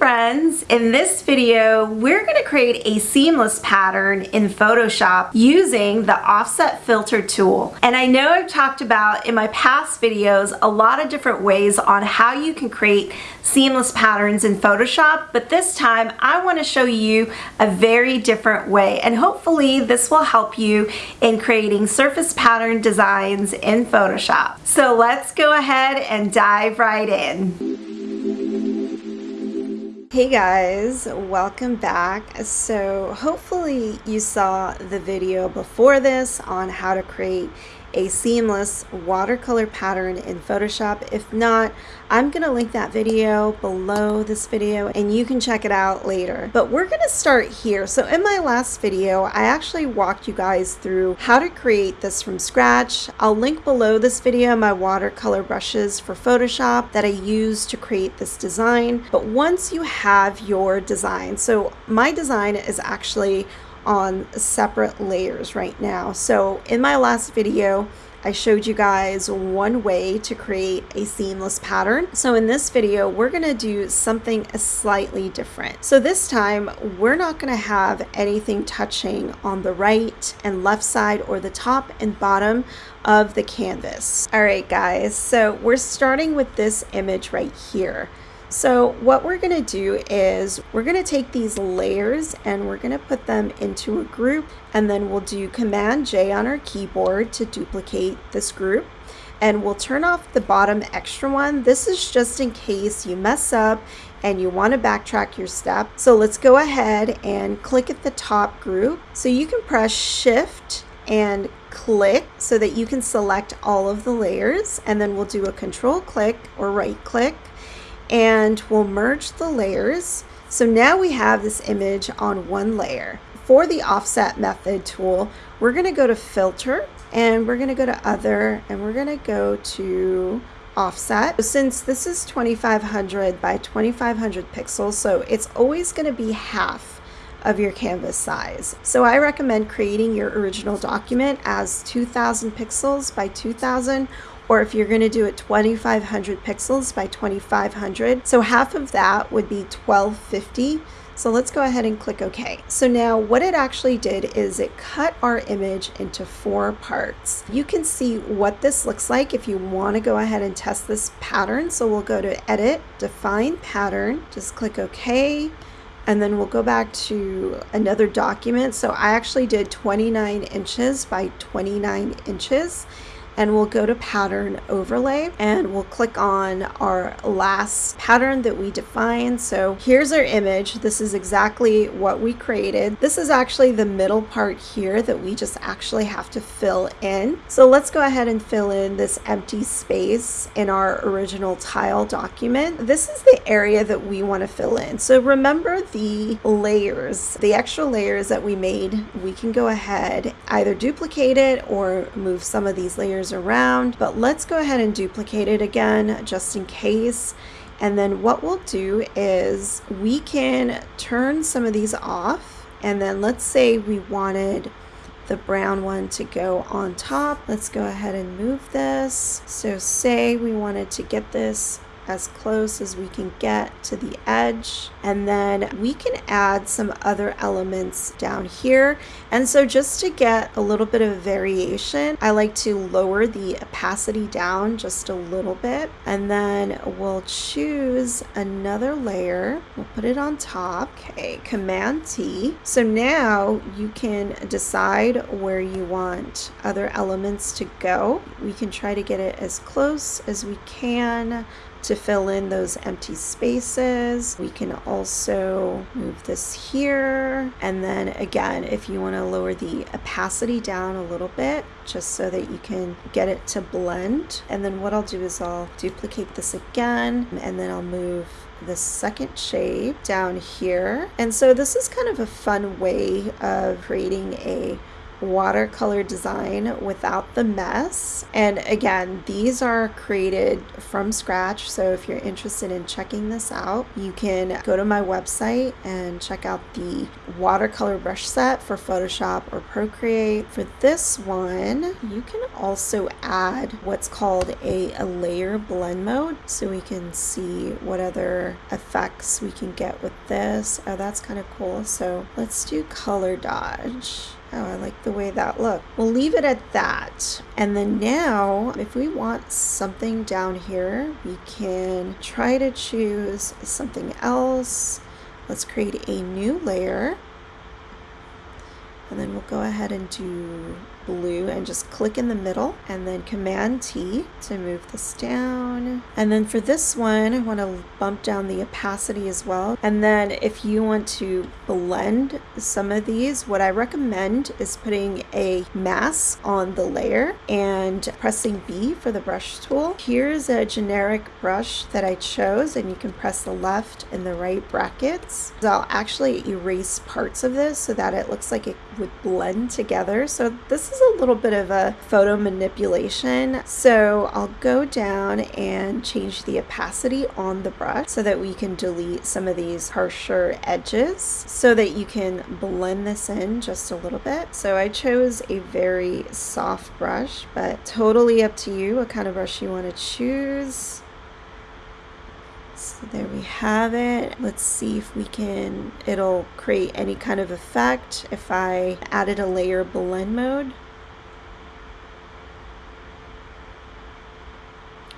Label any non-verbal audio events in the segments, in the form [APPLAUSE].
friends! In this video, we're going to create a seamless pattern in Photoshop using the offset filter tool. And I know I've talked about in my past videos a lot of different ways on how you can create seamless patterns in Photoshop, but this time I want to show you a very different way. And hopefully this will help you in creating surface pattern designs in Photoshop. So let's go ahead and dive right in. Hey guys, welcome back. So hopefully you saw the video before this on how to create a seamless watercolor pattern in Photoshop. If not, I'm going to link that video below this video and you can check it out later. But we're going to start here. So in my last video, I actually walked you guys through how to create this from scratch. I'll link below this video my watercolor brushes for Photoshop that I use to create this design. But once you have your design, so my design is actually on separate layers right now. So in my last video, I showed you guys one way to create a seamless pattern. So in this video, we're gonna do something slightly different. So this time, we're not gonna have anything touching on the right and left side or the top and bottom of the canvas. All right, guys, so we're starting with this image right here. So what we're going to do is we're going to take these layers and we're going to put them into a group and then we'll do Command J on our keyboard to duplicate this group and we'll turn off the bottom extra one. This is just in case you mess up and you want to backtrack your step. So let's go ahead and click at the top group. So you can press shift and click so that you can select all of the layers and then we'll do a control click or right click and we'll merge the layers. So now we have this image on one layer. For the offset method tool, we're gonna go to filter and we're gonna go to other and we're gonna go to offset. Since this is 2500 by 2500 pixels, so it's always gonna be half of your canvas size. So I recommend creating your original document as 2000 pixels by 2000 or if you're going to do it 2500 pixels by 2500. So half of that would be 1250. So let's go ahead and click OK. So now what it actually did is it cut our image into four parts. You can see what this looks like if you want to go ahead and test this pattern. So we'll go to Edit, Define Pattern, just click OK and then we'll go back to another document. So I actually did 29 inches by 29 inches and we'll go to pattern overlay and we'll click on our last pattern that we defined. So here's our image. This is exactly what we created. This is actually the middle part here that we just actually have to fill in. So let's go ahead and fill in this empty space in our original tile document. This is the area that we want to fill in. So remember the layers, the extra layers that we made, we can go ahead either duplicate it or move some of these layers around, but let's go ahead and duplicate it again just in case. And then what we'll do is we can turn some of these off. And then let's say we wanted the brown one to go on top. Let's go ahead and move this. So say we wanted to get this as close as we can get to the edge. And then we can add some other elements down here. And so just to get a little bit of variation I like to lower the opacity down just a little bit. And then we'll choose another layer. We'll put it on top. Okay command T. So now you can decide where you want other elements to go. We can try to get it as close as we can to fill in those empty spaces. We can also move this here. And then again, if you want to lower the opacity down a little bit, just so that you can get it to blend. And then what I'll do is I'll duplicate this again, and then I'll move the second shape down here. And so this is kind of a fun way of creating a watercolor design without the mess. And again, these are created from scratch. So if you're interested in checking this out, you can go to my website and check out the watercolor brush set for Photoshop or Procreate. For this one, you can also add what's called a, a layer blend mode so we can see what other effects we can get with this. Oh, that's kind of cool. So let's do color dodge. Oh, I like the way that looked. We'll leave it at that. And then now, if we want something down here, we can try to choose something else. Let's create a new layer. We'll go ahead and do blue and just click in the middle and then command T to move this down. And then for this one, I want to bump down the opacity as well. And then if you want to blend some of these, what I recommend is putting a mask on the layer and pressing B for the brush tool. Here's a generic brush that I chose and you can press the left and the right brackets. So I'll actually erase parts of this so that it looks like it would blend together. So this is a little bit of a photo manipulation. So I'll go down and change the opacity on the brush so that we can delete some of these harsher edges so that you can blend this in just a little bit. So I chose a very soft brush, but totally up to you what kind of brush you want to choose. So there we have it. Let's see if we can, it'll create any kind of effect if I added a layer blend mode.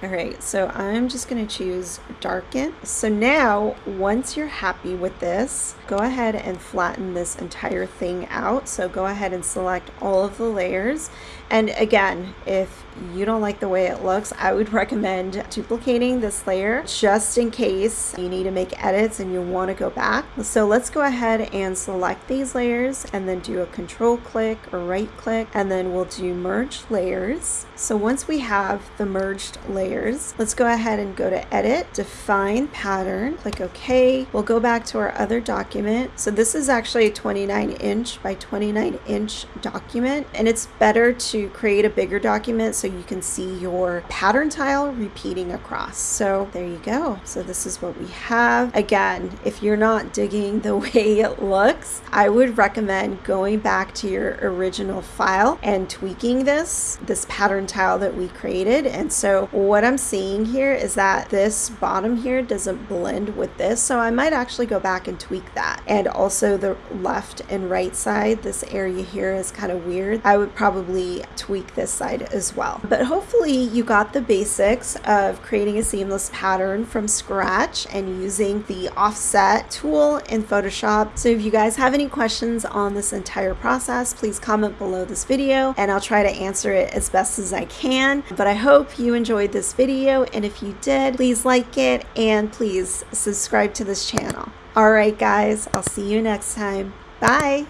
All right, so I'm just gonna choose darken. So now, once you're happy with this, go ahead and flatten this entire thing out. So go ahead and select all of the layers. And again, if you don't like the way it looks, I would [LAUGHS] recommend duplicating this layer just in case you need to make edits and you want to go back. So let's go ahead and select these layers and then do a control click or right click and then we'll do merge layers. So once we have the merged layers, let's go ahead and go to edit, define pattern, click OK. We'll go back to our other document. So this is actually a 29 inch by 29 inch document and it's better to create a bigger document so you can see your pattern tile repeating across. So there you go. So this is what we have. Again, if you're not digging the [LAUGHS] way it looks, I would recommend going back to your original file and tweaking this, this pattern tile that we created. And so what I'm seeing here is that this bottom here doesn't blend with this. So I might actually go back and tweak that. And also the left and right side, this area here is kind of weird. I would probably tweak this side as well. But hopefully you got the basics of creating a seamless pattern from scratch and using the offset tool in Photoshop. So if you guys have any questions on this entire process, please comment below this video and I'll try to answer it as best as I can. But I hope you enjoyed this video and if you did, please like it and please subscribe to this channel. All right, guys, I'll see you next time. Bye.